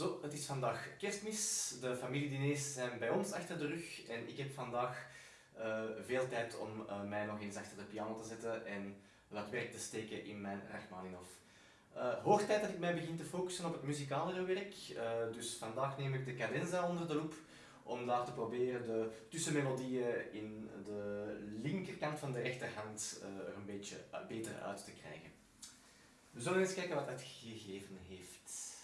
Zo, het is vandaag kerstmis. De familiediners zijn bij ons achter de rug en ik heb vandaag uh, veel tijd om uh, mij nog eens achter de piano te zetten en wat werk te steken in mijn Rachmaninoff. Uh, tijd dat ik mij begin te focussen op het muzikale werk, dus vandaag neem ik de cadenza onder de loep om daar te proberen de tussenmelodieën in de linkerkant van de rechterhand er een beetje beter uit te krijgen. We zullen eens kijken wat het gegeven heeft.